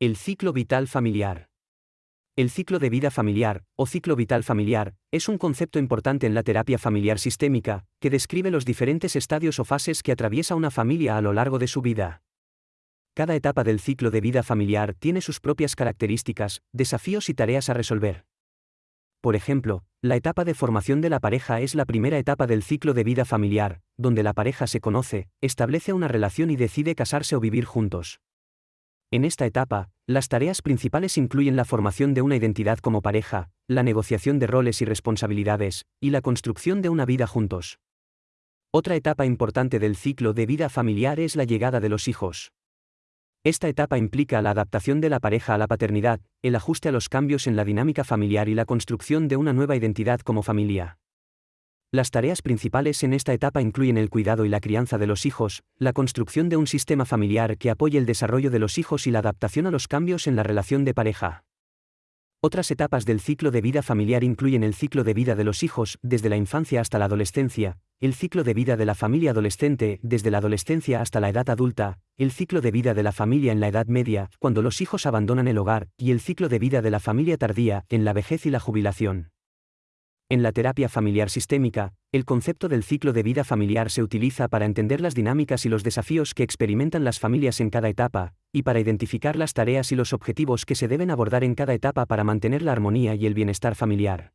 El ciclo vital familiar. El ciclo de vida familiar, o ciclo vital familiar, es un concepto importante en la terapia familiar sistémica, que describe los diferentes estadios o fases que atraviesa una familia a lo largo de su vida. Cada etapa del ciclo de vida familiar tiene sus propias características, desafíos y tareas a resolver. Por ejemplo, la etapa de formación de la pareja es la primera etapa del ciclo de vida familiar, donde la pareja se conoce, establece una relación y decide casarse o vivir juntos. En esta etapa, las tareas principales incluyen la formación de una identidad como pareja, la negociación de roles y responsabilidades, y la construcción de una vida juntos. Otra etapa importante del ciclo de vida familiar es la llegada de los hijos. Esta etapa implica la adaptación de la pareja a la paternidad, el ajuste a los cambios en la dinámica familiar y la construcción de una nueva identidad como familia. Las tareas principales en esta etapa incluyen el cuidado y la crianza de los hijos, la construcción de un sistema familiar que apoye el desarrollo de los hijos y la adaptación a los cambios en la relación de pareja. Otras etapas del ciclo de vida familiar incluyen el ciclo de vida de los hijos, desde la infancia hasta la adolescencia, el ciclo de vida de la familia adolescente, desde la adolescencia hasta la edad adulta, el ciclo de vida de la familia en la edad media, cuando los hijos abandonan el hogar, y el ciclo de vida de la familia tardía, en la vejez y la jubilación. En la terapia familiar sistémica, el concepto del ciclo de vida familiar se utiliza para entender las dinámicas y los desafíos que experimentan las familias en cada etapa, y para identificar las tareas y los objetivos que se deben abordar en cada etapa para mantener la armonía y el bienestar familiar.